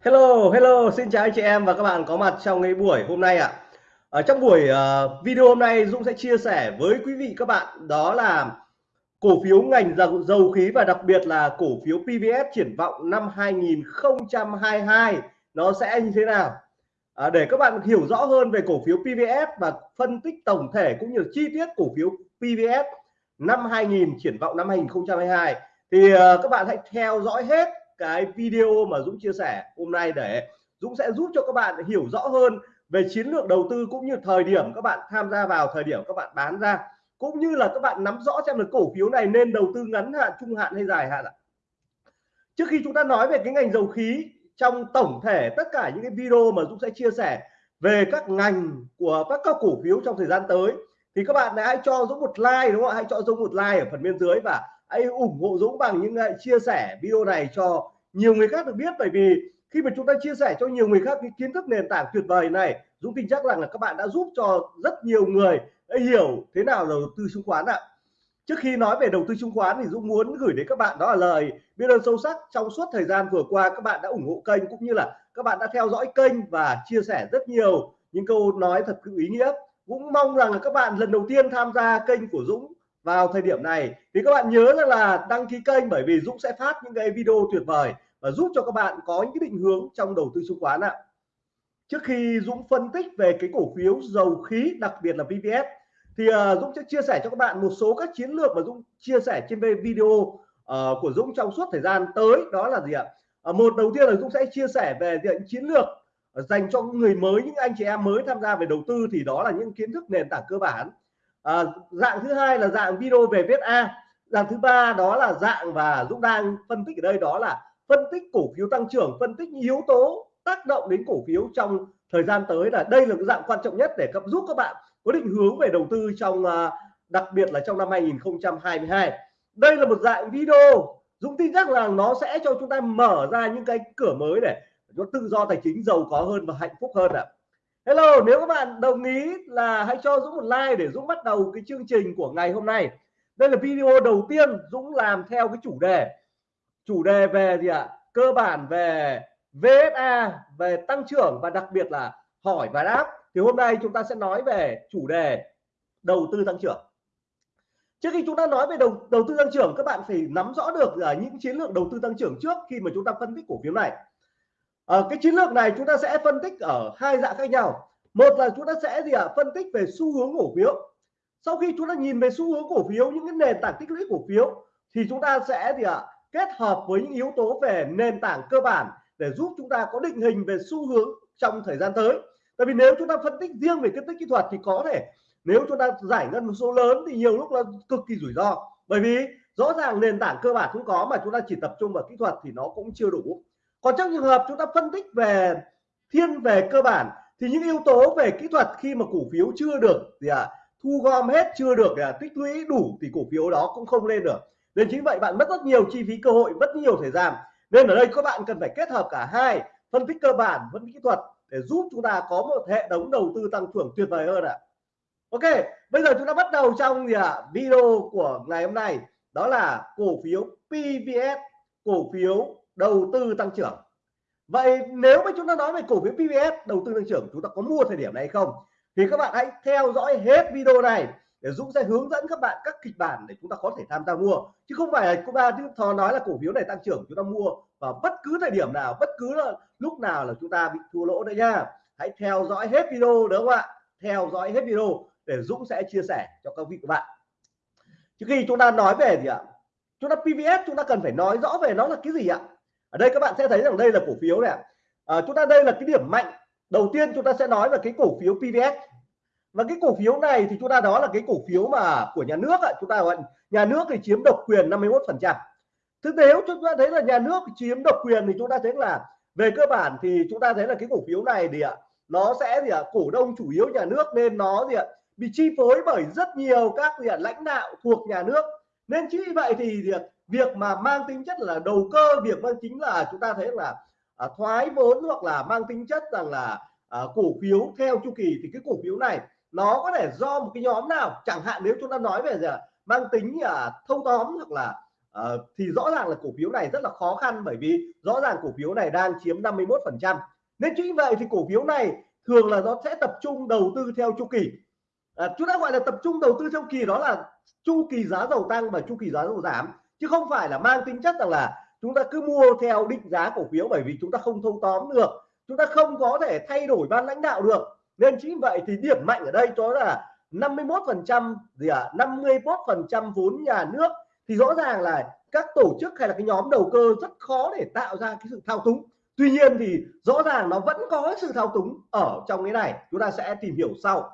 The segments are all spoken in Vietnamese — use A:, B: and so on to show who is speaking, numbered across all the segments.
A: Hello, hello, xin chào anh chị em và các bạn có mặt trong cái buổi hôm nay ạ. Ở trong buổi uh, video hôm nay Dũng sẽ chia sẻ với quý vị các bạn đó là cổ phiếu ngành dầu, dầu khí và đặc biệt là cổ phiếu PVS triển vọng năm 2022 nó sẽ như thế nào. À, để các bạn hiểu rõ hơn về cổ phiếu PVS và phân tích tổng thể cũng như chi tiết cổ phiếu PVS năm 2000 triển vọng năm 2022 thì uh, các bạn hãy theo dõi hết cái video mà Dũng chia sẻ hôm nay để Dũng sẽ giúp cho các bạn hiểu rõ hơn về chiến lược đầu tư cũng như thời điểm các bạn tham gia vào, thời điểm các bạn bán ra. Cũng như là các bạn nắm rõ xem là cổ phiếu này nên đầu tư ngắn hạn, trung hạn hay dài hạn ạ. Trước khi chúng ta nói về cái ngành dầu khí, trong tổng thể tất cả những cái video mà Dũng sẽ chia sẻ về các ngành của các các cổ phiếu trong thời gian tới, thì các bạn hãy cho Dũng một like, đúng không ạ? Hãy cho Dũng một like ở phần bên dưới và hãy ủng hộ Dũng bằng những chia sẻ video này cho nhiều người khác được biết bởi vì khi mà chúng ta chia sẻ cho nhiều người khác cái kiến thức nền tảng tuyệt vời này, Dũng tin chắc rằng là các bạn đã giúp cho rất nhiều người hiểu thế nào là đầu tư chứng khoán ạ. Trước khi nói về đầu tư chứng khoán thì Dũng muốn gửi đến các bạn đó là lời biết ơn sâu sắc trong suốt thời gian vừa qua các bạn đã ủng hộ kênh cũng như là các bạn đã theo dõi kênh và chia sẻ rất nhiều những câu nói thật ý nghĩa. Cũng mong rằng là các bạn lần đầu tiên tham gia kênh của Dũng vào thời điểm này. Thì các bạn nhớ rằng là đăng ký kênh bởi vì Dũng sẽ phát những cái video tuyệt vời và giúp cho các bạn có những cái định hướng trong đầu tư chứng khoán ạ. Trước khi Dũng phân tích về cái cổ phiếu dầu khí đặc biệt là VPS thì uh, Dũng sẽ chia sẻ cho các bạn một số các chiến lược mà Dũng chia sẻ trên video uh, của Dũng trong suốt thời gian tới. Đó là gì ạ? Uh, một đầu tiên là Dũng sẽ chia sẻ về những chiến lược dành cho người mới những anh chị em mới tham gia về đầu tư thì đó là những kiến thức nền tảng cơ bản. À, dạng thứ hai là dạng video về viết A. Dạng thứ ba đó là dạng và Dũng đang phân tích ở đây đó là phân tích cổ phiếu tăng trưởng, phân tích yếu tố tác động đến cổ phiếu trong thời gian tới là đây là cái dạng quan trọng nhất để cấp giúp các bạn có định hướng về đầu tư trong à, đặc biệt là trong năm 2022 đây là một dạng video Dũng tin chắc rằng nó sẽ cho chúng ta mở ra những cái cửa mới để nó tự do tài chính giàu có hơn và hạnh phúc hơn ạ à. Hello, nếu các bạn đồng ý là hãy cho Dũng một like để Dũng bắt đầu cái chương trình của ngày hôm nay đây là video đầu tiên Dũng làm theo cái chủ đề chủ đề về gì ạ? Cơ bản về VSA về tăng trưởng và đặc biệt là hỏi và đáp. Thì hôm nay chúng ta sẽ nói về chủ đề đầu tư tăng trưởng. Trước khi chúng ta nói về đầu đầu tư tăng trưởng các bạn phải nắm rõ được là những chiến lược đầu tư tăng trưởng trước khi mà chúng ta phân tích cổ phiếu này. Ở cái chiến lược này chúng ta sẽ phân tích ở hai dạng khác nhau. Một là chúng ta sẽ gì ạ? À, phân tích về xu hướng cổ phiếu. Sau khi chúng ta nhìn về xu hướng cổ phiếu những cái nền tảng tích lũy cổ phiếu thì chúng ta sẽ gì ạ? à, kết hợp với những yếu tố về nền tảng cơ bản để giúp chúng ta có định hình về xu hướng trong thời gian tới. Tại vì nếu chúng ta phân tích riêng về phân tích kỹ thuật thì có thể nếu chúng ta giải ngân một số lớn thì nhiều lúc là cực kỳ rủi ro. Bởi vì rõ ràng nền tảng cơ bản cũng có mà chúng ta chỉ tập trung vào kỹ thuật thì nó cũng chưa đủ. Còn trong trường hợp chúng ta phân tích về thiên về cơ bản thì những yếu tố về kỹ thuật khi mà cổ phiếu chưa được gì à, thu gom hết chưa được à, tích lũy đủ thì cổ phiếu đó cũng không lên được nên chính vậy bạn mất rất nhiều chi phí cơ hội mất nhiều thời gian. Nên ở đây các bạn cần phải kết hợp cả hai phân tích cơ bản phân tích kỹ thuật để giúp chúng ta có một hệ thống đầu tư tăng trưởng tuyệt vời hơn ạ. À. Ok bây giờ chúng ta bắt đầu trong gì ạ? À, video của ngày hôm nay. Đó là cổ phiếu PVS cổ phiếu đầu tư tăng trưởng. Vậy nếu mà chúng ta nói về cổ phiếu PVS đầu tư tăng trưởng chúng ta có mua thời điểm này không? Thì các bạn hãy theo dõi hết video này để Dũng sẽ hướng dẫn các bạn các kịch bản để chúng ta có thể tham gia mua. Chứ không phải là chúng ta thò nói là cổ phiếu này tăng trưởng chúng ta mua vào bất cứ thời điểm nào bất cứ là lúc nào là chúng ta bị thua lỗ đấy nha. Hãy theo dõi hết video đúng không ạ? Theo dõi hết video để Dũng sẽ chia sẻ cho các vị các bạn. Trước khi chúng ta nói về gì ạ? Chúng ta PVS chúng ta cần phải nói rõ về nó là cái gì ạ? Ở đây các bạn sẽ thấy rằng đây là cổ phiếu này à, chúng ta đây là cái điểm mạnh. Đầu tiên chúng ta sẽ nói về cái cổ phiếu PVS và cái cổ phiếu này thì chúng ta đó là cái cổ phiếu mà của nhà nước ạ. Chúng ta gọi nhà nước thì chiếm độc quyền 51 phần trăm. Thực tế chúng ta thấy là nhà nước chiếm độc quyền thì chúng ta thấy là về cơ bản thì chúng ta thấy là cái cổ phiếu này thì ạ nó sẽ gì ạ cổ đông chủ yếu nhà nước nên nó gì ạ bị chi phối bởi rất nhiều các gì ạ lãnh đạo thuộc nhà nước. Nên chính vì vậy thì việc việc mà mang tính chất là đầu cơ việc mang chính là chúng ta thấy là à, thoái vốn hoặc là mang tính chất rằng là à, cổ phiếu theo chu kỳ thì cái cổ phiếu này nó có thể do một cái nhóm nào chẳng hạn nếu chúng ta nói về gì mang tính à, thâu tóm hoặc là à, thì rõ ràng là cổ phiếu này rất là khó khăn bởi vì rõ ràng cổ phiếu này đang chiếm 51 phần trăm. Nên chính vậy thì cổ phiếu này thường là nó sẽ tập trung đầu tư theo chu kỳ. À, chúng ta gọi là tập trung đầu tư theo kỳ đó là chu kỳ giá dầu tăng và chu kỳ giá dầu giảm chứ không phải là mang tính chất rằng là chúng ta cứ mua theo định giá cổ phiếu bởi vì chúng ta không thâu tóm được. Chúng ta không có thể thay đổi ban lãnh đạo được nên chính vậy thì điểm mạnh ở đây đó là 51 phần trăm gì à 51 phần trăm vốn nhà nước. Thì rõ ràng là các tổ chức hay là cái nhóm đầu cơ rất khó để tạo ra cái sự thao túng. Tuy nhiên thì rõ ràng nó vẫn có sự thao túng ở trong cái này. Chúng ta sẽ tìm hiểu sau.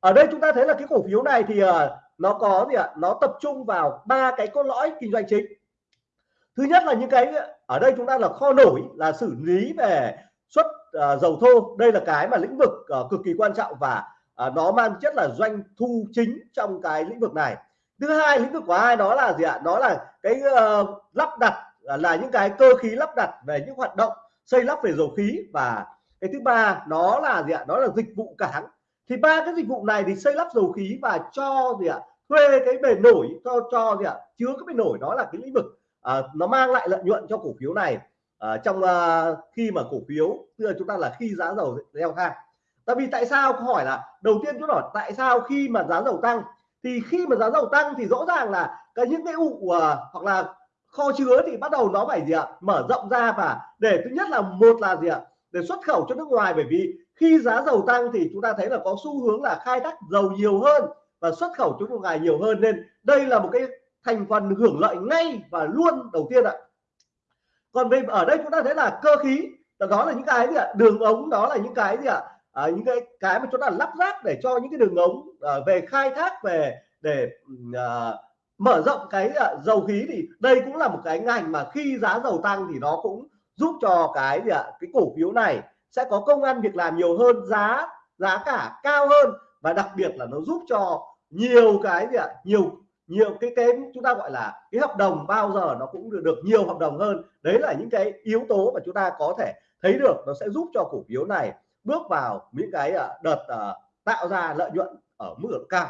A: Ở đây chúng ta thấy là cái cổ phiếu này thì uh, nó có gì ạ? Nó tập trung vào ba cái cốt lõi kinh doanh chính. Thứ nhất là những cái ở đây chúng ta là kho nổi là xử lý về xuất à, dầu thô. Đây là cái mà lĩnh vực à, cực kỳ quan trọng và à, nó mang chất là doanh thu chính trong cái lĩnh vực này. Thứ hai lĩnh vực của hai đó là gì ạ? Đó là cái uh, lắp đặt là những cái cơ khí lắp đặt về những hoạt động xây lắp về dầu khí. Và cái thứ ba nó là gì ạ? Đó là dịch vụ cảng thì ba cái dịch vụ này thì xây lắp dầu khí và cho gì ạ? Thuê cái bề nổi cho cho gì ạ? Chứa cái bề nổi đó là cái lĩnh vực à, nó mang lại lợi nhuận cho cổ phiếu này à, trong uh, khi mà cổ phiếu tức là chúng ta là khi giá dầu leo thang. Tại vì tại sao? Câu hỏi là đầu tiên chúng hỏi tại sao khi mà giá dầu tăng? Thì khi mà giá dầu tăng thì rõ ràng là cái những cái ụ uh, hoặc là kho chứa thì bắt đầu nó phải gì ạ? Mở rộng ra và để thứ nhất là một là gì ạ? Để xuất khẩu cho nước ngoài. Bởi vì khi giá dầu tăng thì chúng ta thấy là có xu hướng là khai thác dầu nhiều hơn và xuất khẩu cho nước ngoài nhiều hơn. Nên đây là một cái thành phần hưởng lợi ngay và luôn đầu tiên ạ còn về ở đây chúng ta thấy là cơ khí đó là những cái gì ạ? Đường ống đó là những cái gì ạ? À, những cái cái mà chúng ta lắp ráp để cho những cái đường ống à, về khai thác về để à, mở rộng cái à, dầu khí thì đây cũng là một cái ngành mà khi giá dầu tăng thì nó cũng giúp cho cái gì ạ? Cái cổ phiếu này sẽ có công ăn việc làm nhiều hơn giá giá cả cao hơn và đặc biệt là nó giúp cho nhiều cái gì ạ? Nhiều nhiều cái cái chúng ta gọi là cái hợp đồng bao giờ nó cũng được, được nhiều hợp đồng hơn. Đấy là những cái yếu tố mà chúng ta có thể thấy được nó sẽ giúp cho cổ phiếu này bước vào những cái à, đợt à, tạo ra lợi nhuận ở mức độ cao.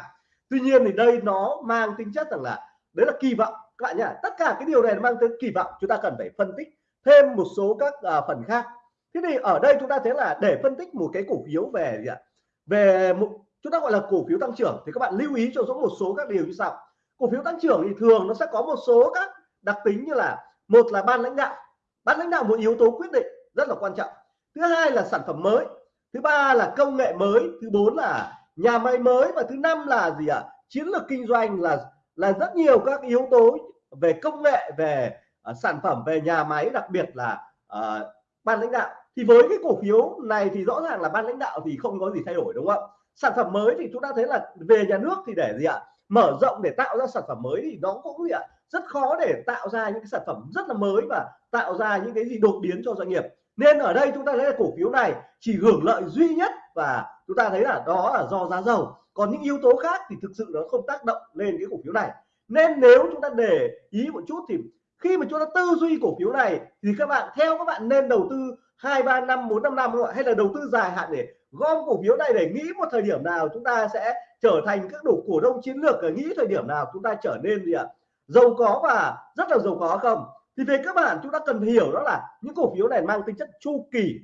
A: Tuy nhiên thì đây nó mang tính chất rằng là đấy là kỳ vọng. Các bạn nhá tất cả cái điều này mang tới kỳ vọng chúng ta cần phải phân tích thêm một số các à, phần khác. Thế thì ở đây chúng ta thấy là để phân tích một cái cổ phiếu về gì ạ? Về một chúng ta gọi là cổ phiếu tăng trưởng thì các bạn lưu ý cho dũng một số các điều như sau cổ phiếu tăng trưởng thì thường nó sẽ có một số các đặc tính như là một là ban lãnh đạo. Ban lãnh đạo một yếu tố quyết định rất là quan trọng. Thứ hai là sản phẩm mới. Thứ ba là công nghệ mới. Thứ bốn là nhà máy mới. Và thứ năm là gì ạ? Chiến lược kinh doanh là là rất nhiều các yếu tố về công nghệ về uh, sản phẩm về nhà máy đặc biệt là uh, ban lãnh đạo. Thì với cái cổ phiếu này thì rõ ràng là ban lãnh đạo thì không có gì thay đổi đúng không? Sản phẩm mới thì chúng ta thấy là về nhà nước thì để gì ạ? Mở rộng để tạo ra sản phẩm mới thì nó cũng gì ạ? Rất khó để tạo ra những cái sản phẩm rất là mới và tạo ra những cái gì đột biến cho doanh nghiệp. Nên ở đây chúng ta thấy là cổ phiếu này chỉ hưởng lợi duy nhất và chúng ta thấy là đó là do giá dầu. Còn những yếu tố khác thì thực sự nó không tác động lên cái cổ phiếu này. Nên nếu chúng ta để ý một chút thì khi mà chúng ta tư duy cổ phiếu này thì các bạn, theo các bạn nên đầu tư hai, ba, năm, bốn, năm năm hay là đầu tư dài hạn để gom cổ phiếu này để nghĩ một thời điểm nào chúng ta sẽ trở thành các đủ cổ đông chiến lược nghĩ thời điểm nào chúng ta trở nên gì ạ? Giàu có và rất là giàu có không? Thì về các bạn, chúng ta cần hiểu đó là những cổ phiếu này mang tính chất chu kỳ.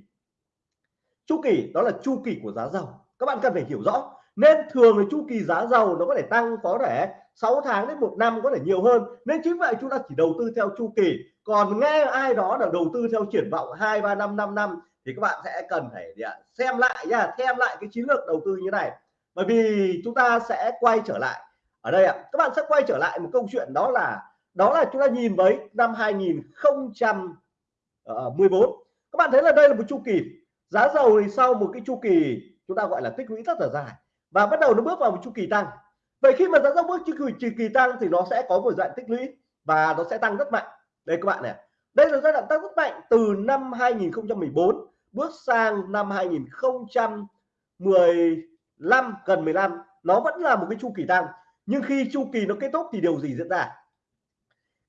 A: Chu kỳ, đó là chu kỳ của giá dầu. Các bạn cần phải hiểu rõ. Nên thường là chu kỳ giá dầu nó có thể tăng, có thể 6 tháng đến một năm có thể nhiều hơn. Nên chính vậy chúng ta chỉ đầu tư theo chu kỳ. Còn nghe ai đó là đầu tư theo triển vọng hai, ba, năm năm năm thì các bạn sẽ cần phải xem lại nha xem lại cái chiến lược đầu tư như này. Bởi vì chúng ta sẽ quay trở lại. Ở đây ạ các bạn sẽ quay trở lại một câu chuyện đó là đó là chúng ta nhìn với năm 2014 ờ, các bạn thấy là đây là một chu kỳ. Giá dầu thì sau một cái chu kỳ chúng ta gọi là tích lũy rất là dài và bắt đầu nó bước vào một chu kỳ tăng. Vậy khi mà giá dầu bước chu kỳ, chu kỳ tăng thì nó sẽ có một dạng tích lũy và nó sẽ tăng rất mạnh. Đây các bạn này đây là giai đoạn tăng rất mạnh từ năm 2014 bước sang năm 2015 gần 15 nó vẫn là một cái chu kỳ tăng. Nhưng khi chu kỳ nó kết thúc thì điều gì diễn ra?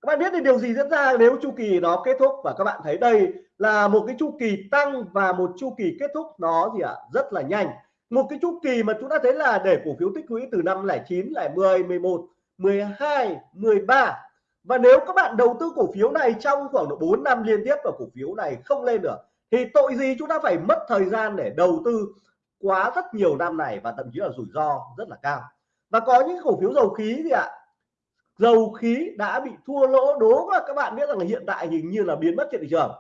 A: Các bạn biết thì điều gì diễn ra nếu chu kỳ nó kết thúc? Và các bạn thấy đây là một cái chu kỳ tăng và một chu kỳ kết thúc nó gì ạ? À, rất là nhanh. Một cái chu kỳ mà chúng ta thấy là để cổ phiếu tích lũy từ năm 09 lại 10 11 12 13 và nếu các bạn đầu tư cổ phiếu này trong khoảng độ 4 năm liên tiếp và cổ phiếu này không lên được thì tội gì chúng ta phải mất thời gian để đầu tư quá rất nhiều năm này và thậm chí là rủi ro rất là cao. Và có những cổ phiếu dầu khí gì ạ dầu khí đã bị thua lỗ. Đố và các bạn biết rằng là hiện tại hình như là biến mất trên thị trường.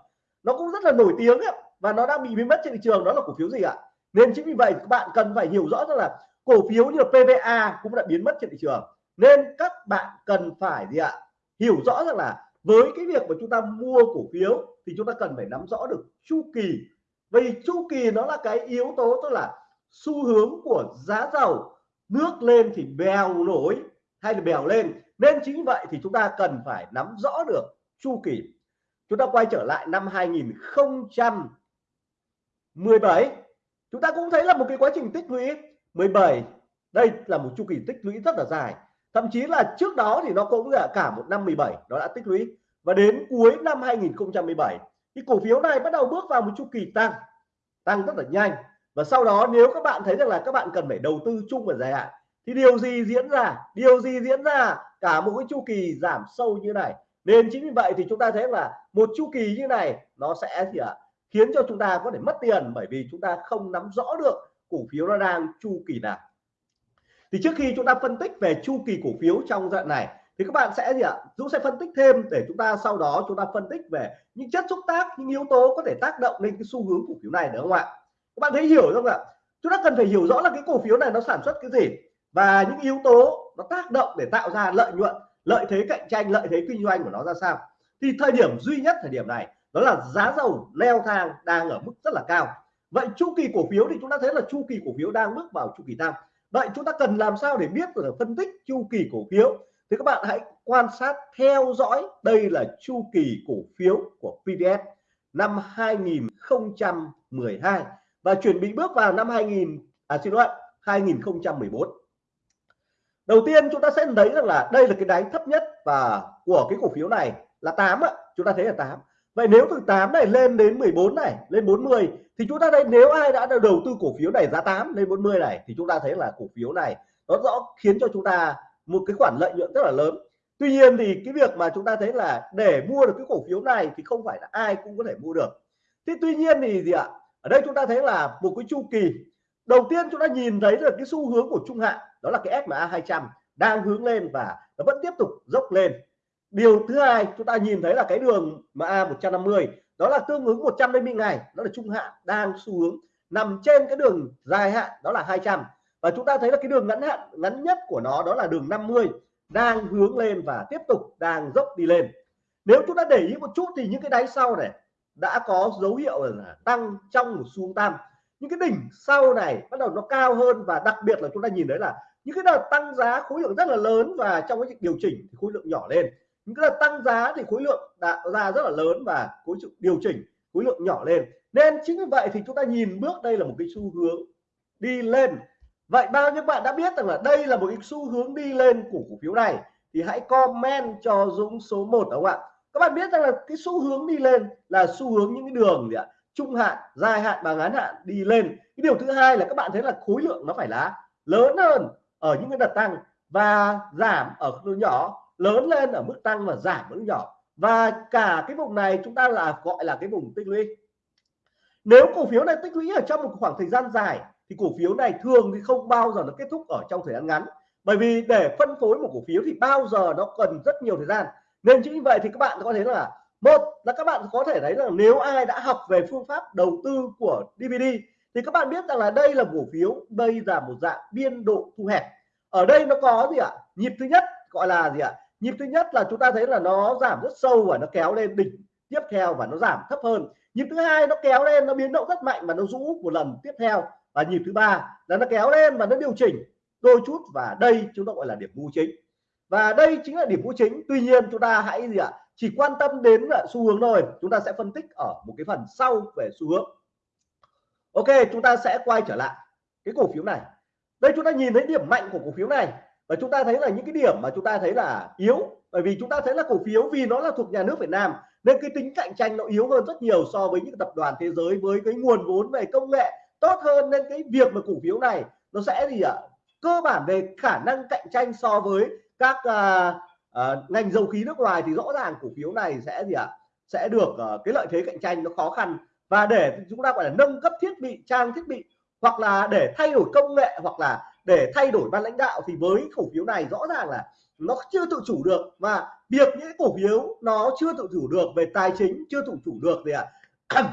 A: Nó cũng rất là nổi tiếng ấy, và nó đang bị biến mất trên thị trường. Đó là cổ phiếu gì ạ? Nên chính vì vậy các bạn cần phải hiểu rõ rằng là cổ phiếu như là PVA cũng đã biến mất trên thị trường. Nên các bạn cần phải gì ạ? Hiểu rõ rằng là với cái việc mà chúng ta mua cổ phiếu thì chúng ta cần phải nắm rõ được chu kỳ. Vì chu kỳ nó là cái yếu tố tức là xu hướng của giá dầu nước lên thì bèo nổi hay là bèo lên. Nên chính vậy thì chúng ta cần phải nắm rõ được chu kỳ. Chúng ta quay trở lại năm 2017 chúng ta cũng thấy là một cái quá trình tích lũy 17 đây là một chu kỳ tích lũy rất là dài thậm chí là trước đó thì nó cũng là cả một năm 17 nó đã tích lũy. Và đến cuối năm 2017 thì cổ phiếu này bắt đầu bước vào một chu kỳ tăng tăng rất là nhanh. Và sau đó nếu các bạn thấy rằng là các bạn cần phải đầu tư chung và dài hạn, thì điều gì diễn ra? Điều gì diễn ra? Cả một cái chu kỳ giảm sâu như này. Nên chính vì vậy thì chúng ta thấy là một chu kỳ như này nó sẽ gì ạ? Khiến cho chúng ta có thể mất tiền bởi vì chúng ta không nắm rõ được cổ phiếu nó đang chu kỳ nào thì trước khi chúng ta phân tích về chu kỳ cổ phiếu trong đoạn này, thì các bạn sẽ gì ạ? Dũng sẽ phân tích thêm để chúng ta sau đó chúng ta phân tích về những chất xúc tác, những yếu tố có thể tác động lên cái xu hướng cổ phiếu này, đúng không ạ? Các bạn thấy hiểu không ạ? Chúng ta cần phải hiểu rõ là cái cổ phiếu này nó sản xuất cái gì và những yếu tố nó tác động để tạo ra lợi nhuận, lợi thế cạnh tranh, lợi thế kinh doanh của nó ra sao. Thì thời điểm duy nhất thời điểm này, đó là giá dầu leo thang đang ở mức rất là cao. Vậy chu kỳ cổ phiếu thì chúng ta thấy là chu kỳ cổ phiếu đang bước vào chu kỳ tăng vậy chúng ta cần làm sao để biết là phân tích chu kỳ cổ phiếu? Thì các bạn hãy quan sát theo dõi. Đây là chu kỳ cổ phiếu của PVS năm 2012 và chuẩn bị bước vào năm 2000 à xin lỗi 2014 đầu tiên chúng ta sẽ thấy rằng là đây là cái đáy thấp nhất và của cái cổ phiếu này là 8 ạ. Chúng ta thấy là 8 vậy nếu từ 8 này lên đến 14 này, lên 40 thì chúng ta thấy nếu ai đã đầu tư cổ phiếu này giá 8 lên 40 này, thì chúng ta thấy là cổ phiếu này nó rõ khiến cho chúng ta một cái khoản lợi nhuận rất là lớn. Tuy nhiên thì cái việc mà chúng ta thấy là để mua được cái cổ phiếu này thì không phải là ai cũng có thể mua được. Thế tuy nhiên thì gì ạ? Ở đây chúng ta thấy là một cái chu kỳ. Đầu tiên chúng ta nhìn thấy được cái xu hướng của trung hạn, đó là cái SMA 200 đang hướng lên và nó vẫn tiếp tục dốc lên điều thứ hai chúng ta nhìn thấy là cái đường MA 150 đó là tương ứng 150 ngày, đó là trung hạn đang xu hướng nằm trên cái đường dài hạn, đó là 200 và chúng ta thấy là cái đường ngắn hạn, ngắn nhất của nó đó là đường 50 đang hướng lên và tiếp tục đang dốc đi lên. Nếu chúng ta để ý một chút thì những cái đáy sau này đã có dấu hiệu là tăng trong một xu tam. Những cái đỉnh sau này bắt đầu nó cao hơn và đặc biệt là chúng ta nhìn thấy là những cái đợt tăng giá khối lượng rất là lớn và trong cái điều chỉnh thì khối lượng nhỏ lên những cái tăng giá thì khối lượng đã ra rất là lớn và khối lượng điều chỉnh, khối lượng nhỏ lên. Nên chính vì vậy thì chúng ta nhìn bước đây là một cái xu hướng đi lên. Vậy bao nhiêu bạn đã biết rằng là đây là một cái xu hướng đi lên của cổ phiếu này? Thì hãy comment cho Dũng số 1 đúng không ạ? Các bạn biết rằng là cái xu hướng đi lên là xu hướng những cái đường gì ạ? Trung hạn, dài hạn và ngắn hạn đi lên. Cái điều thứ hai là các bạn thấy là khối lượng nó phải là lớn hơn ở những cái đợt tăng và giảm ở mức nhỏ lớn lên ở mức tăng và giảm ở mức nhỏ. Và cả cái vùng này chúng ta là gọi là cái vùng tích lũy. Nếu cổ phiếu này tích lũy ở trong một khoảng thời gian dài, thì cổ phiếu này thường thì không bao giờ nó kết thúc ở trong thời gian ngắn. Bởi vì để phân phối một cổ phiếu thì bao giờ nó cần rất nhiều thời gian. Nên chính vì vậy thì các bạn có thể là, một là các bạn có thể thấy là nếu ai đã học về phương pháp đầu tư của DVD thì các bạn biết rằng là đây là cổ phiếu đây là một dạng biên độ thu hẹp. Ở đây nó có gì ạ? Nhịp thứ nhất gọi là gì ạ? Nhịp thứ nhất là chúng ta thấy là nó giảm rất sâu và nó kéo lên đỉnh tiếp theo và nó giảm thấp hơn. Nhịp thứ hai nó kéo lên, nó biến động rất mạnh và nó rũ một lần tiếp theo. Và nhịp thứ ba là nó kéo lên và nó điều chỉnh đôi chút và đây chúng ta gọi là điểm mua chính. Và đây chính là điểm mua chính. Tuy nhiên chúng ta hãy gì ạ? Chỉ quan tâm đến xu hướng thôi. Chúng ta sẽ phân tích ở một cái phần sau về xu hướng. Ok, chúng ta sẽ quay trở lại cái cổ phiếu này. Đây chúng ta nhìn thấy điểm mạnh của cổ phiếu này và chúng ta thấy là những cái điểm mà chúng ta thấy là yếu bởi vì chúng ta thấy là cổ phiếu vì nó là thuộc nhà nước Việt Nam nên cái tính cạnh tranh nó yếu hơn rất nhiều so với những tập đoàn thế giới với cái nguồn vốn về công nghệ tốt hơn. Nên cái việc mà cổ phiếu này nó sẽ gì ạ? Cơ bản về khả năng cạnh tranh so với các uh, uh, ngành dầu khí nước ngoài thì rõ ràng cổ phiếu này sẽ gì ạ? Sẽ được uh, cái lợi thế cạnh tranh nó khó khăn. Và để chúng ta gọi là nâng cấp thiết bị trang thiết bị hoặc là để thay đổi công nghệ hoặc là để thay đổi ban lãnh đạo thì với cổ phiếu này rõ ràng là nó chưa tự chủ được và việc những cổ phiếu nó chưa tự chủ được về tài chính, chưa tự chủ được gì ạ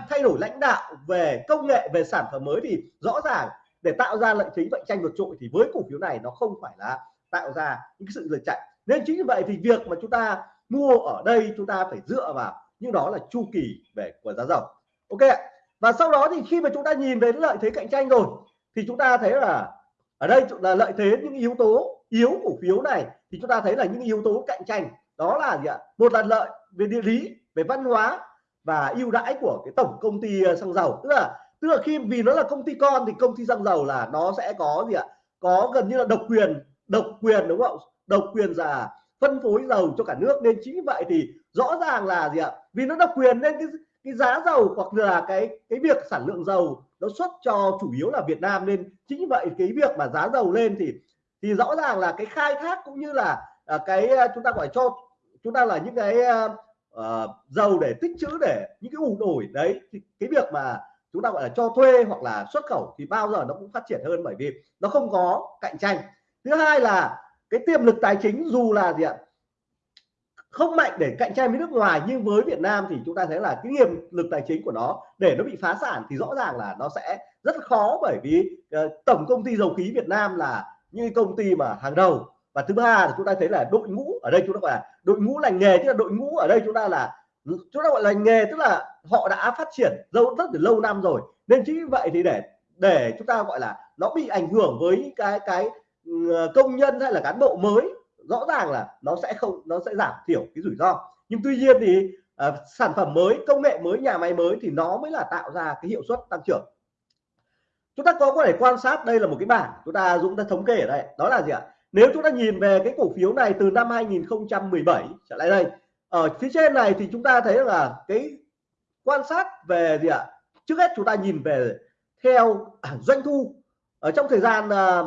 A: thay đổi lãnh đạo về công nghệ, về sản phẩm mới thì rõ ràng để tạo ra lợi thế cạnh tranh vượt trội thì với cổ phiếu này nó không phải là tạo ra những sự lệch chạy. Nên chính vì vậy thì việc mà chúng ta mua ở đây chúng ta phải dựa vào nhưng đó là chu kỳ về của giá dầu. Ok và sau đó thì khi mà chúng ta nhìn về lợi thế cạnh tranh rồi thì chúng ta thấy là ở đây là lợi thế những yếu tố yếu cổ phiếu này thì chúng ta thấy là những yếu tố cạnh tranh, đó là gì ạ? Một là lợi về địa lý, về văn hóa và ưu đãi của cái tổng công ty ờ, xăng dầu. Tức là tức là khi, vì nó là công ty con thì công ty xăng dầu là nó sẽ có gì ạ? Có gần như là độc quyền độc quyền, đúng không? Độc quyền là phân phối dầu cho cả nước. Nên chính vậy thì rõ ràng là gì ạ? Vì nó độc quyền nên cái cái giá dầu hoặc là cái cái việc sản lượng dầu nó xuất cho chủ yếu là Việt Nam nên chính vậy cái việc mà giá dầu lên thì thì rõ ràng là cái khai thác cũng như là à, cái à, chúng ta gọi cho chúng ta là những cái uh, dầu để tích trữ để những cái ủ đổi đấy thì cái việc mà chúng ta gọi là cho thuê hoặc là xuất khẩu thì bao giờ nó cũng phát triển hơn bởi vì nó không có cạnh tranh. Thứ hai là cái tiềm lực tài chính dù là gì ạ không mạnh để cạnh tranh với nước ngoài nhưng với Việt Nam thì chúng ta thấy là cái tiềm lực tài chính của nó để nó bị phá sản thì rõ ràng là nó sẽ rất khó bởi vì uh, tổng công ty dầu khí Việt Nam là như công ty mà hàng đầu. Và thứ ba là chúng ta thấy là đội ngũ ở đây chúng ta gọi là đội ngũ lành nghề tức là đội ngũ ở đây chúng ta là chúng ta gọi là nghề tức là họ đã phát triển lâu rất là lâu năm rồi. Nên chính vì vậy thì để để chúng ta gọi là nó bị ảnh hưởng với cái cái ừ, công nhân hay là cán bộ mới rõ ràng là nó sẽ không nó sẽ giảm thiểu cái rủi ro. Nhưng tuy nhiên thì à, sản phẩm mới công nghệ mới nhà máy mới thì nó mới là tạo ra cái hiệu suất tăng trưởng. Chúng ta có có thể quan sát đây là một cái bảng chúng ta dũng đã thống kê ở đây. Đó là gì ạ? Nếu chúng ta nhìn về cái cổ phiếu này từ năm 2017 trở lại đây ở phía trên này thì chúng ta thấy là cái quan sát về gì ạ? Trước hết chúng ta nhìn về theo à, doanh thu. Ở trong thời gian à,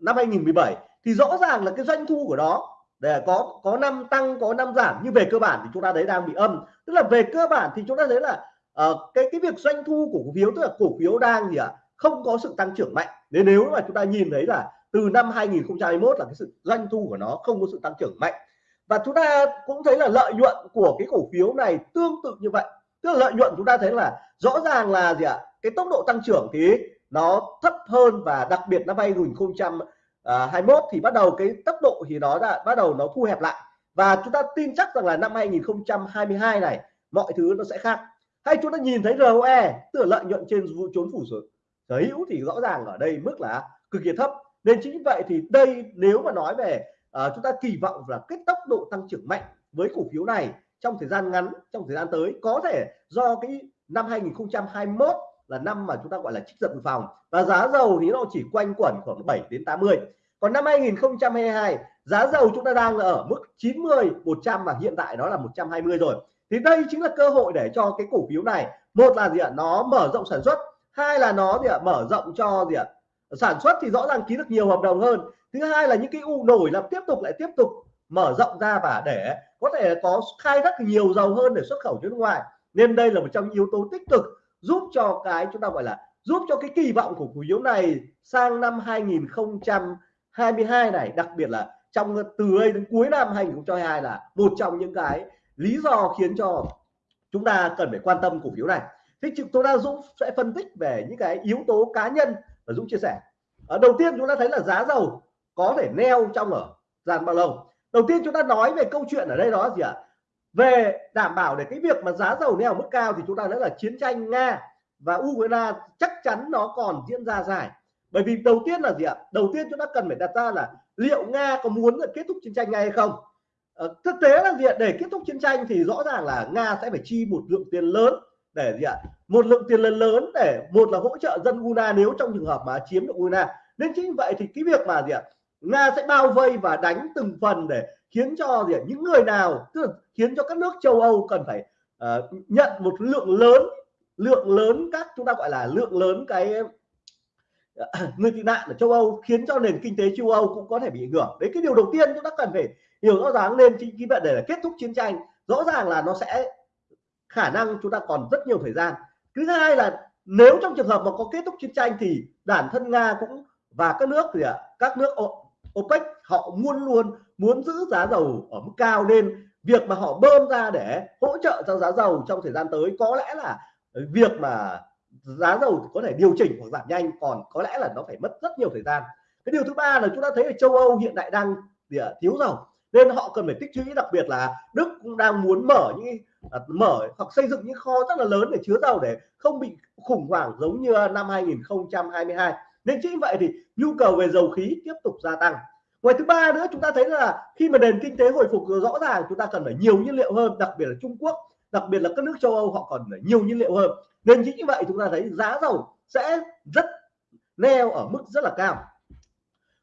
A: năm 2017 thì rõ ràng là cái doanh thu của nó để có có năm tăng có năm giảm nhưng về cơ bản thì chúng ta thấy đang bị âm. Tức là về cơ bản thì chúng ta thấy là uh, cái cái việc doanh thu của cổ phiếu tức là cổ phiếu đang gì ạ à, không có sự tăng trưởng mạnh. Nên nếu mà chúng ta nhìn thấy là từ năm 2021 là cái sự doanh thu của nó không có sự tăng trưởng mạnh. Và chúng ta cũng thấy là lợi nhuận của cái cổ phiếu này tương tự như vậy. Tức là lợi nhuận chúng ta thấy là rõ ràng là gì ạ à, cái tốc độ tăng trưởng thì nó thấp hơn và đặc biệt năm À, 21 thì bắt đầu cái tốc độ thì đó là bắt đầu nó thu hẹp lại. Và chúng ta tin chắc rằng là năm 2022 này mọi thứ nó sẽ khác. Hay chúng ta nhìn thấy ROE tức là lợi nhuận trên trốn phủ sở hữu thì rõ ràng ở đây mức là cực kỳ thấp. Nên chính vậy thì đây nếu mà nói về uh, chúng ta kỳ vọng là cái tốc độ tăng trưởng mạnh với cổ phiếu này trong thời gian ngắn trong thời gian tới có thể do cái năm 2021 là năm mà chúng ta gọi là trích dự phòng. Và giá dầu thì nó chỉ quanh quẩn khoảng 7 đến 80 còn năm 2022 giá dầu chúng ta đang ở mức 90 100 và hiện tại nó là 120 rồi. Thì đây chính là cơ hội để cho cái cổ phiếu này, một là gì ạ, nó mở rộng sản xuất, hai là nó gì ạ, mở rộng cho gì ạ, sản xuất thì rõ ràng ký được nhiều hợp đồng hơn. Thứ hai là những cái u nổi là tiếp tục lại tiếp tục mở rộng ra và để có thể có khai thác nhiều dầu hơn để xuất khẩu ra nước ngoài. Nên đây là một trong những yếu tố tích cực giúp cho cái chúng ta gọi là giúp cho cái kỳ vọng của cổ phiếu này sang năm 2022 này, đặc biệt là trong từ đây đến cuối năm 2022 là một trong những cái lý do khiến cho chúng ta cần phải quan tâm cổ phiếu này. Thế chúng ta Dũng sẽ phân tích về những cái yếu tố cá nhân và Dũng chia sẻ. Ở đầu tiên chúng ta thấy là giá dầu có thể neo trong ở dàn bao lâu. Đầu tiên chúng ta nói về câu chuyện ở đây đó gì ạ? Về đảm bảo để cái việc mà giá dầu neo mức cao thì chúng ta nói là chiến tranh nga và ukraine chắc chắn nó còn diễn ra dài. Bởi vì đầu tiên là gì ạ? Đầu tiên chúng ta cần phải đặt ra là liệu nga có muốn kết thúc chiến tranh ngay hay không? Ờ, thực tế là gì ạ? Để kết thúc chiến tranh thì rõ ràng là nga sẽ phải chi một lượng tiền lớn để gì ạ? Một lượng tiền lớn lớn để một là hỗ trợ dân Ukraine nếu trong trường hợp mà chiếm được Ukraine. Nên chính vậy thì cái việc mà gì ạ? Nga sẽ bao vây và đánh từng phần để khiến cho gì những người nào tức là khiến cho các nước châu Âu cần phải uh, nhận một lượng lớn lượng lớn các chúng ta gọi là lượng lớn cái ờ, người tị nạn ở châu Âu khiến cho nền kinh tế châu Âu cũng có thể bị ảnh hưởng. Đấy cái điều đầu tiên chúng ta cần phải hiểu rõ ràng nên chính vì vậy để kết thúc chiến tranh. Rõ ràng là nó sẽ khả năng chúng ta còn rất nhiều thời gian. Thứ hai là nếu trong trường hợp mà có kết thúc chiến tranh thì bản thân nga cũng và các nước thì các nước OPEC họ muốn luôn muốn giữ giá dầu ở mức cao nên việc mà họ bơm ra để hỗ trợ cho giá dầu trong thời gian tới có lẽ là ờ, việc mà giá dầu có thể điều chỉnh hoặc giảm nhanh còn có lẽ là nó phải mất rất nhiều thời gian. Cái điều thứ ba là chúng ta thấy ở châu Âu hiện tại đang thiếu dầu nên họ cần phải tích trữ đặc biệt là Đức cũng đang muốn mở những à, mở hoặc xây dựng những kho rất là lớn để chứa dầu để không bị khủng hoảng giống như năm 2022 nên chính vậy thì nhu cầu về dầu khí tiếp tục gia tăng. Ngoài thứ ba nữa, chúng ta thấy là khi mà nền kinh tế hồi phục rõ ràng, chúng ta cần phải nhiều nhiên liệu hơn, đặc biệt là Trung Quốc, đặc biệt là các nước châu Âu, họ còn phải nhiều nhiên liệu hơn. Nên chính như vậy, chúng ta thấy giá dầu sẽ rất neo ở mức rất là cao.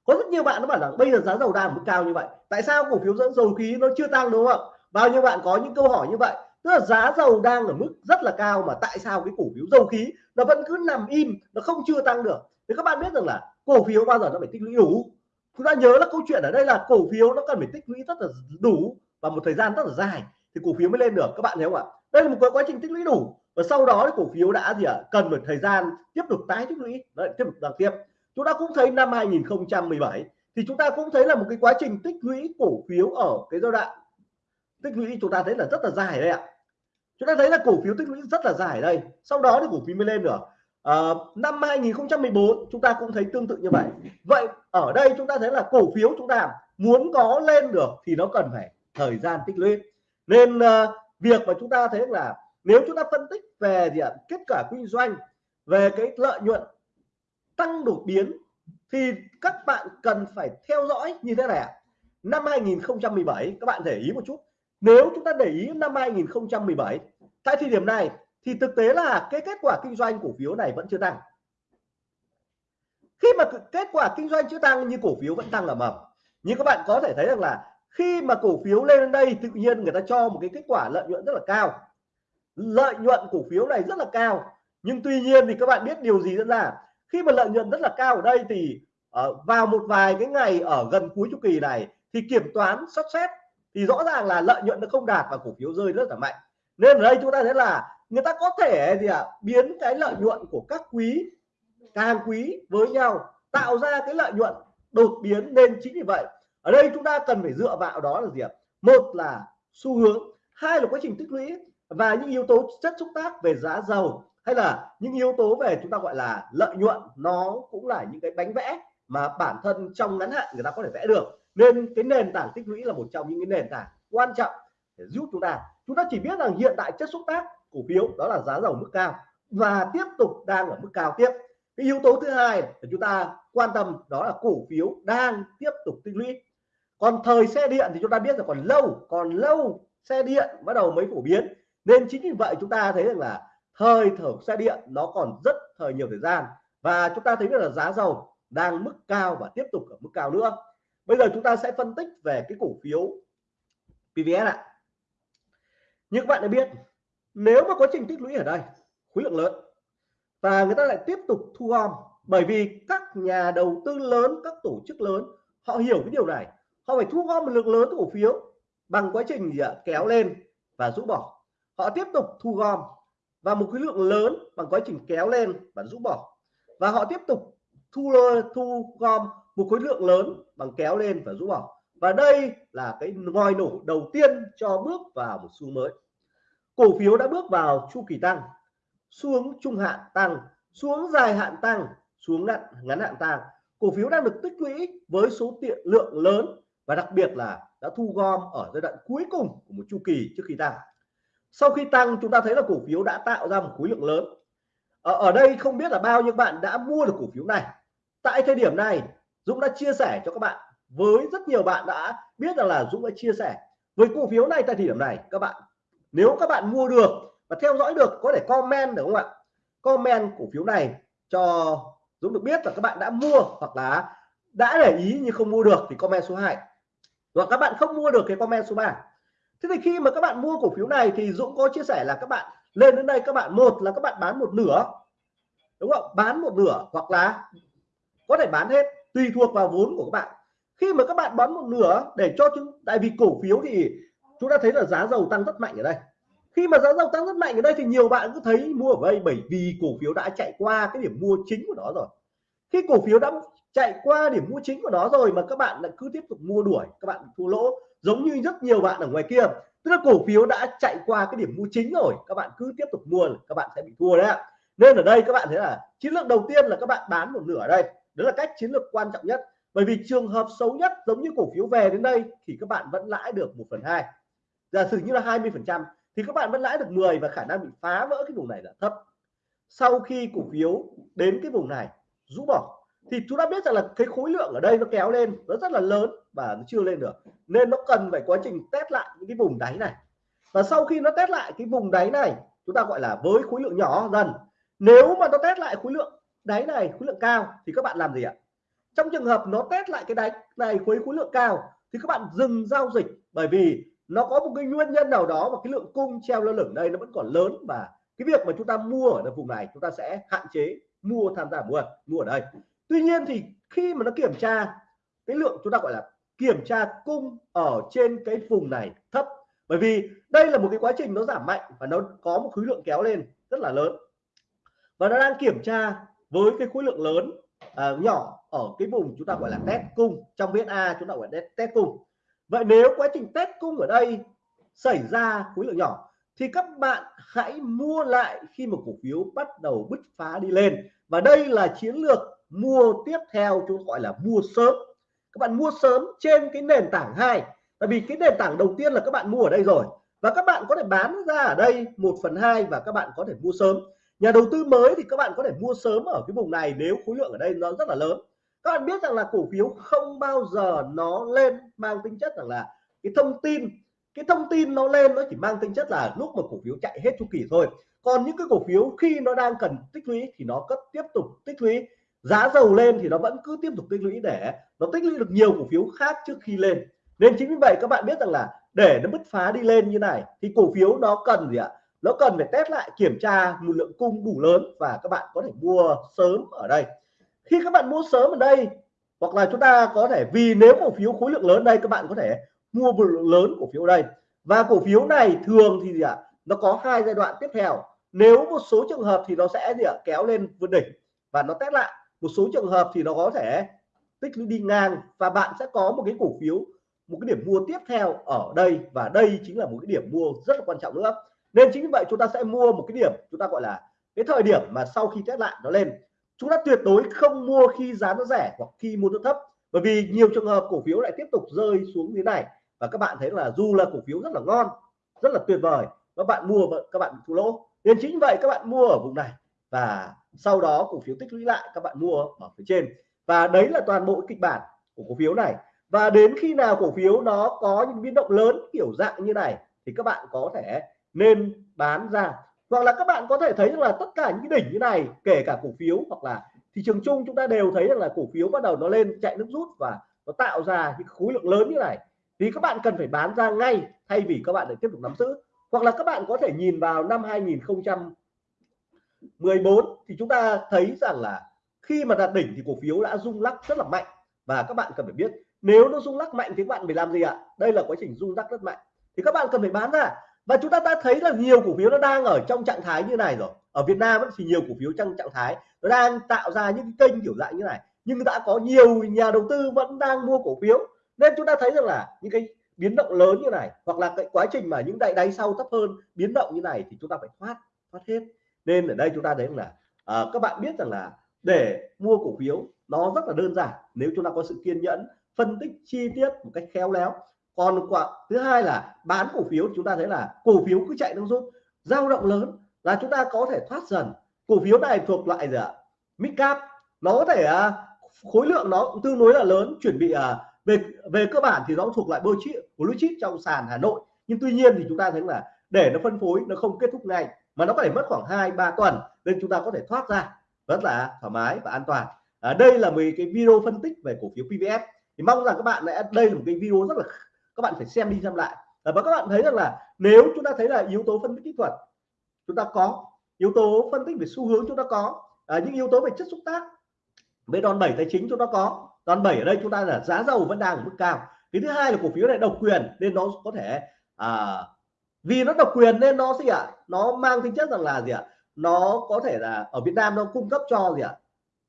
A: Có rất nhiều bạn nó bảo rằng bây giờ giá dầu đang ở mức cao như vậy. Tại sao cổ phiếu dẫn dầu khí nó chưa tăng đúng không? Bao nhiêu bạn có những câu hỏi như vậy? Tức là giá dầu đang ở mức rất là cao mà tại sao cái cổ phiếu dầu khí nó vẫn cứ nằm im, nó không chưa tăng được? Thì các bạn biết rằng là cổ phiếu bao giờ nó phải tích lũy đủ? Chúng ta nhớ là câu chuyện ở đây là cổ phiếu nó cần phải tích lũy rất là đủ và một thời gian rất là dài thì cổ phiếu mới lên được. Các bạn thấy không ạ? Đây là một cái quá trình tích lũy đủ và sau đó thì cổ phiếu đã gì ạ? Cần một thời gian tiếp tục tái tích lũy. Đấy, tiếp tục tăng tiếp. Chúng ta cũng thấy năm 2017 thì chúng ta cũng thấy là một cái quá trình tích lũy cổ phiếu ở cái giai đoạn tích lũy chúng ta thấy là rất là dài đây ạ. Chúng ta thấy là cổ phiếu tích lũy rất là dài đây. Sau đó thì cổ phiếu mới lên được à, năm 2014 chúng ta cũng thấy tương tự như vậy. Vậy ở đây chúng ta thấy là cổ phiếu chúng ta muốn có lên được thì nó cần phải thời gian tích lũy. Nên à, việc mà chúng ta thấy là nếu chúng ta phân tích về gì ạ? Kết quả kinh doanh về cái lợi nhuận tăng đột biến thì các bạn cần phải theo dõi như thế này năm 2017 các bạn để ý một chút. Nếu chúng ta để ý năm 2017 tại thời điểm này thì thực tế là cái kết quả kinh doanh cổ phiếu này vẫn chưa tăng. Khi mà kết quả kinh doanh chưa tăng nhưng cổ phiếu vẫn tăng là mầm nhưng các bạn có thể thấy rằng là khi mà cổ phiếu lên đến đây tự nhiên người ta cho một cái kết quả lợi nhuận rất là cao. Lợi nhuận cổ phiếu này rất là cao. Nhưng tuy nhiên thì các bạn biết điều gì diễn ra? Khi mà lợi nhuận rất là cao ở đây thì uh, vào một vài cái ngày ở gần cuối chu kỳ này thì kiểm toán sắp xét thì rõ ràng là lợi nhuận nó không đạt và cổ phiếu rơi rất là mạnh. Nên ở đây chúng ta thấy là người ta có thể gì ạ? À, biến cái lợi nhuận của các quý càng quý với nhau tạo ra cái lợi nhuận đột biến nên chính vì vậy. Ở đây chúng ta cần phải dựa vào đó là gì ạ? Một là xu hướng hai là quá trình tích lũy và những yếu tố chất xúc tác về giá dầu hay là những yếu tố về chúng ta gọi là lợi nhuận. Nó cũng là những cái bánh vẽ mà bản thân trong ngắn hạn người ta có thể vẽ được. Nên cái nền tảng tích lũy là một trong những cái nền tảng quan trọng để giúp chúng ta. Chúng ta chỉ biết rằng hiện tại chất xúc tác cổ phiếu, đó là giá dầu mức cao và tiếp tục đang ở mức cao tiếp. Cái yếu tố thứ hai để chúng ta quan tâm đó là cổ phiếu đang tiếp tục tích lũy. Còn thời xe điện thì chúng ta biết là còn lâu còn lâu xe điện bắt đầu mới phổ biến. Nên chính vì vậy chúng ta thấy rằng là thời thở xe điện nó còn rất thời nhiều thời gian. Và chúng ta thấy được là giá dầu đang mức cao và tiếp tục ở mức cao nữa. Bây giờ chúng ta sẽ phân tích về cái cổ phiếu PVS ạ. Như các bạn đã biết nếu mà quá trình tích lũy ở đây, khối lượng lớn, và người ta lại tiếp tục thu gom, bởi vì các nhà đầu tư lớn, các tổ chức lớn, họ hiểu cái điều này. Họ phải thu gom một lượng lớn cổ phiếu bằng quá trình gì ạ? Kéo lên và rũ bỏ. Họ tiếp tục thu gom và một khối lượng lớn bằng quá trình kéo lên và rũ bỏ. Và họ tiếp tục thu thu gom một khối lượng lớn bằng kéo lên và rũ bỏ. Và đây là cái ngòi nổ đầu tiên cho bước vào một xu mới cổ phiếu đã bước vào chu kỳ tăng xuống trung hạn tăng xuống dài hạn tăng xuống ngắn, ngắn hạn tăng. Cổ phiếu đang được tích lũy với số tiền lượng lớn và đặc biệt là đã thu gom ở giai đoạn cuối cùng của một chu kỳ trước khi tăng. Sau khi tăng chúng ta thấy là cổ phiếu đã tạo ra một khối lượng lớn. Ở, ở đây không biết là bao nhiêu bạn đã mua được cổ phiếu này. Tại thời điểm này Dũng đã chia sẻ cho các bạn. Với rất nhiều bạn đã biết rằng là Dũng đã chia sẻ. Với cổ phiếu này tại thời điểm này các bạn nếu các bạn mua được và theo dõi được, có thể comment được không ạ? Comment cổ phiếu này cho Dũng được biết là các bạn đã mua hoặc là đã để ý nhưng không mua được thì comment số 2 hoặc các bạn không mua được cái comment số 3 thế thì khi mà các bạn mua cổ phiếu này thì Dũng có chia sẻ là các bạn lên đến đây các bạn một là các bạn bán một nửa, đúng không? Bán một nửa hoặc là có thể bán hết, tùy thuộc vào vốn của các bạn. Khi mà các bạn bán một nửa để cho chúng, tại vì cổ phiếu thì chúng ta thấy là giá dầu tăng rất mạnh ở đây. Khi mà giá dầu tăng rất mạnh ở đây thì nhiều bạn cứ thấy mua ở đây bởi vì cổ phiếu đã chạy qua cái điểm mua chính của nó rồi. Khi cổ phiếu đã chạy qua điểm mua chính của nó rồi mà các bạn lại cứ tiếp tục mua đuổi, các bạn thua lỗ, giống như rất nhiều bạn ở ngoài kia. Tức là cổ phiếu đã chạy qua cái điểm mua chính rồi, các bạn cứ tiếp tục mua, các bạn sẽ bị thua đấy ạ. Nên ở đây các bạn thấy là chiến lược đầu tiên là các bạn bán một nửa ở đây. Đó là cách chiến lược quan trọng nhất. Bởi vì trường hợp xấu nhất giống như cổ phiếu về đến đây thì các bạn vẫn lãi được một phần hai giả sử như là 20 phần trăm, thì các bạn vẫn lãi được 10 và khả năng bị phá vỡ cái vùng này là thấp. Sau khi cổ phiếu đến cái vùng này, rũ bỏ, thì chúng ta biết rằng là cái khối lượng ở đây nó kéo lên, nó rất là lớn và nó chưa lên được. Nên nó cần phải quá trình test lại những cái vùng đáy này. Và sau khi nó test lại cái vùng đáy này, chúng ta gọi là với khối lượng nhỏ dần. Nếu mà nó test lại khối lượng đáy này, khối lượng cao, thì các bạn làm gì ạ? Trong trường hợp nó test lại cái đáy này với khối lượng cao, thì các bạn dừng giao dịch. Bởi vì nó có một cái nguyên nhân nào đó và cái lượng cung treo lơ lửng đây nó vẫn còn lớn và cái việc mà chúng ta mua ở vùng này chúng ta sẽ hạn chế mua tham gia mua mua ở đây. Tuy nhiên thì khi mà nó kiểm tra cái lượng chúng ta gọi là kiểm tra cung ở trên cái vùng này thấp. Bởi vì đây là một cái quá trình nó giảm mạnh và nó có một khối lượng kéo lên rất là lớn. Và nó đang kiểm tra với cái khối lượng lớn à, nhỏ ở cái vùng chúng ta gọi là test cung. Trong viết A chúng ta gọi là test cung vậy nếu quá trình test cung ở đây xảy ra khối lượng nhỏ, thì các bạn hãy mua lại khi một cổ phiếu bắt đầu bứt phá đi lên. Và đây là chiến lược mua tiếp theo, chúng gọi là mua sớm. Các bạn mua sớm trên cái nền tảng hai, tại vì cái nền tảng đầu tiên là các bạn mua ở đây rồi. Và các bạn có thể bán ra ở đây một phần hai và các bạn có thể mua sớm. Nhà đầu tư mới thì các bạn có thể mua sớm ở cái vùng này nếu khối lượng ở đây nó rất là lớn các bạn biết rằng là cổ phiếu không bao giờ nó lên mang tính chất rằng là cái thông tin, cái thông tin nó lên nó chỉ mang tính chất là lúc mà cổ phiếu chạy hết chu kỳ thôi. Còn những cái cổ phiếu khi nó đang cần tích lũy thì nó cứ tiếp tục tích lũy. Giá dầu lên thì nó vẫn cứ tiếp tục tích lũy để nó tích lũy được nhiều cổ phiếu khác trước khi lên. Nên chính vì vậy các bạn biết rằng là để nó bứt phá đi lên như này thì cổ phiếu nó cần gì ạ? Nó cần phải test lại kiểm tra một lượng cung đủ lớn và các bạn có thể mua sớm ở đây khi các bạn mua sớm ở đây, hoặc là chúng ta có thể, vì nếu cổ phiếu khối lượng lớn đây, các bạn có thể mua một lượng lớn cổ phiếu đây. Và cổ phiếu này thường thì gì ạ? Nó có hai giai đoạn tiếp theo. Nếu một số trường hợp thì nó sẽ gì ạ? Kéo lên vượt đỉnh và nó test lại. Một số trường hợp thì nó có thể tích lũy đi ngang và bạn sẽ có một cái cổ phiếu, một cái điểm mua tiếp theo ở đây. Và đây chính là một cái điểm mua rất là quan trọng nữa. Nên chính vì vậy chúng ta sẽ mua một cái điểm, chúng ta gọi là cái thời điểm mà sau khi test lại nó lên chúng ta tuyệt đối không mua khi giá nó rẻ hoặc khi mua nó thấp. Bởi vì nhiều trường hợp cổ phiếu lại tiếp tục rơi xuống như này. Và các bạn thấy là dù là cổ phiếu rất là ngon, rất là tuyệt vời, các bạn mua các bạn thua lỗ. Nên chính vậy các bạn mua ở vùng này. Và sau đó cổ phiếu tích lũy lại, các bạn mua ở phía trên. Và đấy là toàn bộ kịch bản của cổ phiếu này. Và đến khi nào cổ phiếu nó có những biến động lớn kiểu dạng như này, thì các bạn có thể nên bán ra hoặc là các bạn có thể thấy rằng là tất cả những cái đỉnh như này, kể cả cổ phiếu hoặc là thị trường chung, chúng ta đều thấy rằng là cổ phiếu bắt đầu nó lên chạy nước rút và nó tạo ra những khối lượng lớn như này. Thì các bạn cần phải bán ra ngay thay vì các bạn để tiếp tục nắm giữ. Hoặc là các bạn có thể nhìn vào năm 2014 thì chúng ta thấy rằng là khi mà đạt đỉnh thì cổ phiếu đã rung lắc rất là mạnh. Và các bạn cần phải biết, nếu nó rung lắc mạnh thì các bạn phải làm gì ạ? Đây là quá trình rung lắc rất mạnh. Thì các bạn cần phải bán ra và chúng ta đã thấy là nhiều cổ phiếu nó đang ở trong trạng thái như này rồi. Ở Việt Nam thì nhiều cổ phiếu trong trạng thái nó đang tạo ra những cái kênh kiểu dạng như này. Nhưng đã có nhiều nhà đầu tư vẫn đang mua cổ phiếu. Nên chúng ta thấy rằng là những cái biến động lớn như này hoặc là cái quá trình mà những đại đáy sau thấp hơn biến động như này thì chúng ta phải thoát thoát hết. Nên ở đây chúng ta thấy là à, các bạn biết rằng là để mua cổ phiếu nó rất là đơn giản nếu chúng ta có sự kiên nhẫn phân tích chi tiết một cách khéo léo còn quả thứ hai là bán cổ phiếu chúng ta thấy là cổ phiếu cứ chạy nó rút dao động lớn là chúng ta có thể thoát dần. Cổ phiếu này thuộc loại gì ạ? Mid cap nó có thể à, khối lượng nó cũng tương đối là lớn chuẩn bị à, về về cơ bản thì nó thuộc loại blue chip blue chip trong sàn Hà Nội. Nhưng tuy nhiên thì chúng ta thấy là để nó phân phối nó không kết thúc ngay mà nó có thể mất khoảng 2 3 tuần nên chúng ta có thể thoát ra rất là thoải mái và an toàn. À, đây là mấy cái video phân tích về cổ phiếu PVF thì mong rằng các bạn đã đây là một cái video rất là các bạn phải xem đi xem lại và các bạn thấy rằng là nếu chúng ta thấy là yếu tố phân tích kỹ thuật chúng ta có yếu tố phân tích về xu hướng chúng ta có à, những yếu tố về chất xúc tác về đòn bẩy tài chính chúng ta có đòn bẩy ở đây chúng ta là giá dầu vẫn đang ở mức cao cái thứ hai là cổ phiếu này độc quyền nên nó có thể à, vì nó độc quyền nên nó gì ạ à? nó mang tính chất rằng là gì ạ à? nó có thể là ở Việt Nam nó cung cấp cho gì ạ à?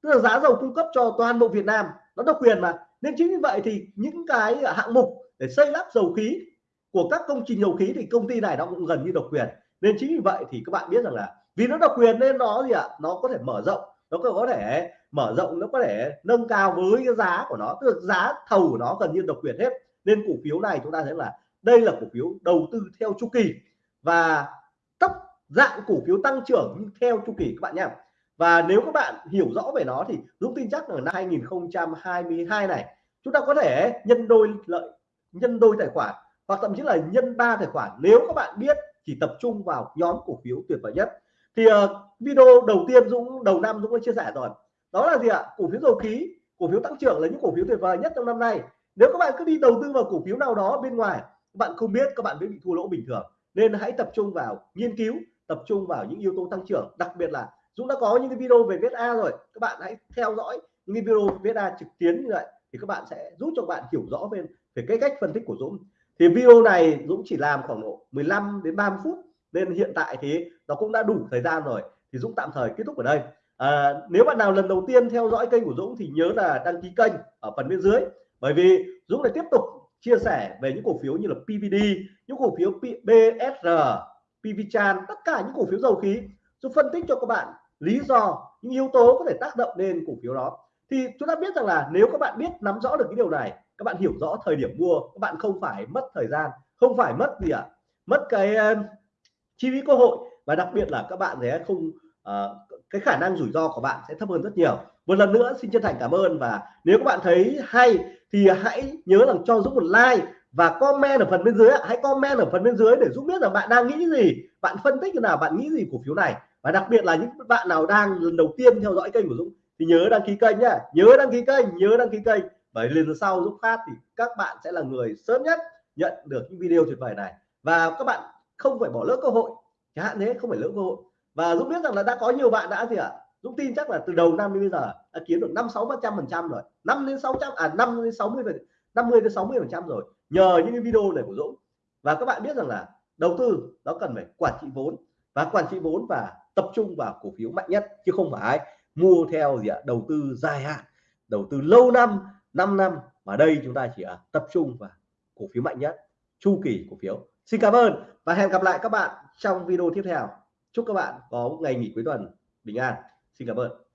A: tức là giá dầu cung cấp cho toàn bộ Việt Nam nó độc quyền mà nên chính vì vậy thì những cái hạng mục để xây lắp dầu khí. Của các công trình dầu khí thì công ty này nó cũng gần như độc quyền. Nên chính vì vậy thì các bạn biết rằng là vì nó độc quyền nên nó gì ạ? À? nó có thể mở rộng, nó có thể mở rộng, nó có thể nâng cao với cái giá của nó, tức là giá thầu của nó gần như độc quyền hết. Nên cổ phiếu này chúng ta thấy là đây là cổ phiếu đầu tư theo chu kỳ. Và tốc dạng cổ phiếu tăng trưởng theo chu kỳ các bạn nhé. Và nếu các bạn hiểu rõ về nó thì Dũng tin chắc là năm 2022 này, chúng ta có thể nhân đôi lợi nhân đôi tài khoản hoặc thậm chí là nhân ba tài khoản. Nếu các bạn biết chỉ tập trung vào nhóm cổ phiếu tuyệt vời nhất. Thì uh, video đầu tiên Dũng đầu năm Dũng đã chia sẻ rồi. Đó là gì ạ? Cổ phiếu dầu khí cổ phiếu tăng trưởng là những cổ phiếu tuyệt vời nhất trong năm nay. Nếu các bạn cứ đi đầu tư vào cổ phiếu nào đó bên ngoài các bạn không biết các bạn mới bị thua lỗ bình thường. Nên hãy tập trung vào nghiên cứu tập trung vào những yếu tố tăng trưởng. Đặc biệt là Dũng đã có những cái video về VSA rồi. Các bạn hãy theo dõi những video video VSA trực tuyến như vậy thì các bạn sẽ giúp cho bạn hiểu rõ về về cái cách phân tích của Dũng. Thì video này Dũng chỉ làm khoảng độ 15 đến 30 phút. Nên hiện tại thì nó cũng đã đủ thời gian rồi. Thì Dũng tạm thời kết thúc ở đây. À, nếu bạn nào lần đầu tiên theo dõi kênh của Dũng thì nhớ là đăng ký kênh ở phần bên dưới. Bởi vì Dũng lại tiếp tục chia sẻ về những cổ phiếu như là PVD những cổ phiếu BSR PVChan tất cả những cổ phiếu dầu khí. Dũng phân tích cho các bạn lý do những yếu tố có thể tác động lên cổ phiếu đó. Thì chúng ta biết rằng là nếu các bạn biết nắm rõ được cái điều này các bạn hiểu rõ thời điểm mua các bạn không phải mất thời gian không phải mất gì ạ? À? mất cái uh, chi phí cơ hội. Và đặc biệt là các bạn sẽ không uh, cái khả năng rủi ro của bạn sẽ thấp hơn rất nhiều. Một lần nữa xin chân thành cảm ơn. Và nếu các bạn thấy hay thì hãy nhớ rằng cho Dũng một like và comment ở phần bên dưới hãy comment ở phần bên dưới để Dũng biết là bạn đang nghĩ gì bạn phân tích như nào bạn nghĩ gì cổ phiếu này. Và đặc biệt là những bạn nào đang lần đầu tiên theo dõi kênh của Dũng thì nhớ đăng ký kênh nhá. Nhớ đăng ký kênh nhớ đăng ký kênh và lần sau giúp phát thì các bạn sẽ là người sớm nhất nhận được những video tuyệt vời này. Và các bạn không phải bỏ lỡ cơ hội. Chẳng hạn thế, không phải lỡ cơ hội. Và Dũng biết rằng là đã có nhiều bạn đã gì ạ? À? Dũng tin chắc là từ đầu năm đến bây giờ đã kiếm được năm sáu trăm phần trăm rồi. Năm đến sáu trăm à năm đến sáu mươi năm mươi đến sáu mươi phần trăm rồi. Nhờ những cái video này của Dũng. Và các bạn biết rằng là đầu tư nó cần phải quản trị vốn. Và quản trị vốn và tập trung vào cổ phiếu mạnh nhất, chứ không phải mua theo gì ạ? Đầu tư dài hạn, đầu tư lâu năm 5 năm mà đây chúng ta chỉ tập trung vào cổ phiếu mạnh nhất, chu kỳ cổ phiếu. Xin cảm ơn và hẹn gặp lại các bạn trong video tiếp theo. Chúc các bạn có một ngày nghỉ cuối tuần bình an. Xin cảm ơn.